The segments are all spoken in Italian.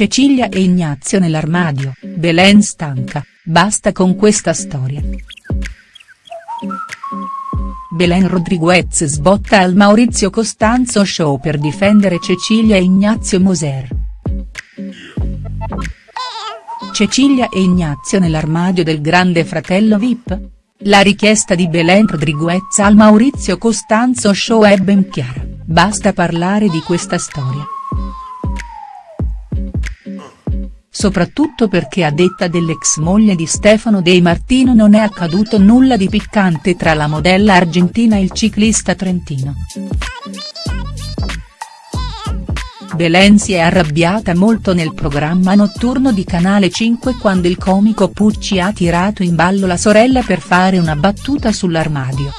Cecilia e Ignazio nell'armadio, Belen stanca, basta con questa storia. Belen Rodriguez sbotta al Maurizio Costanzo Show per difendere Cecilia e Ignazio Moser. Cecilia e Ignazio nell'armadio del grande fratello Vip? La richiesta di Belen Rodriguez al Maurizio Costanzo Show è ben chiara, basta parlare di questa storia. Soprattutto perché a detta dell'ex moglie di Stefano De Martino non è accaduto nulla di piccante tra la modella argentina e il ciclista trentino. Belen si è arrabbiata molto nel programma notturno di Canale 5 quando il comico Pucci ha tirato in ballo la sorella per fare una battuta sull'armadio.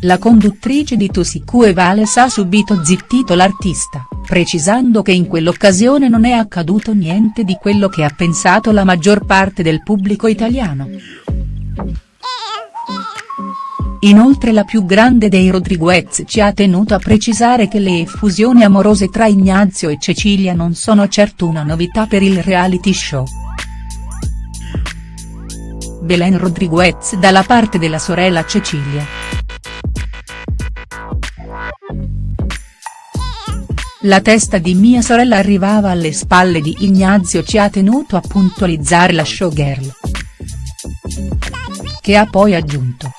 La conduttrice di Tosicu e Vales ha subito zittito l'artista, precisando che in quell'occasione non è accaduto niente di quello che ha pensato la maggior parte del pubblico italiano. Inoltre la più grande dei Rodriguez ci ha tenuto a precisare che le effusioni amorose tra Ignazio e Cecilia non sono certo una novità per il reality show. Belen Rodriguez dalla parte della sorella Cecilia. La testa di mia sorella arrivava alle spalle di Ignazio ci ha tenuto a puntualizzare la showgirl. Che ha poi aggiunto.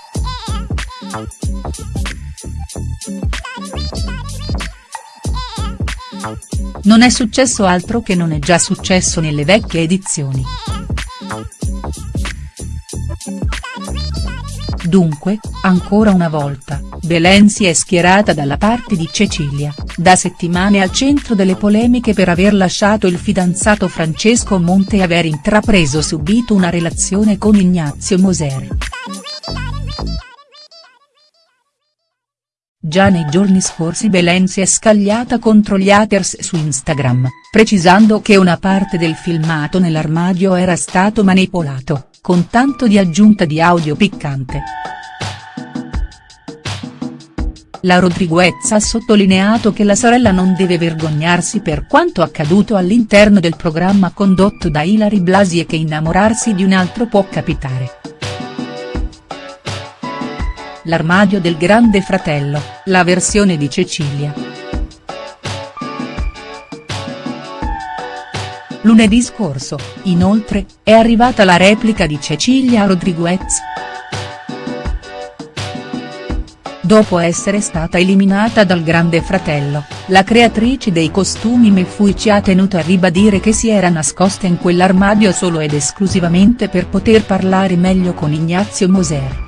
Non è successo altro che non è già successo nelle vecchie edizioni. Dunque, ancora una volta, Belen si è schierata dalla parte di Cecilia, da settimane al centro delle polemiche per aver lasciato il fidanzato Francesco Monte e aver intrapreso subito una relazione con Ignazio Moser. Già nei giorni scorsi Belen si è scagliata contro gli haters su Instagram, precisando che una parte del filmato nell'armadio era stato manipolato, con tanto di aggiunta di audio piccante. La Rodriguez ha sottolineato che la sorella non deve vergognarsi per quanto accaduto all'interno del programma condotto da Ilari Blasi e che innamorarsi di un altro può capitare. L'armadio del grande fratello, la versione di Cecilia. Lunedì scorso, inoltre, è arrivata la replica di Cecilia Rodriguez. Dopo essere stata eliminata dal Grande Fratello, la creatrice dei costumi Mefui ci ha tenuto a ribadire che si era nascosta in quell'armadio solo ed esclusivamente per poter parlare meglio con Ignazio Moser.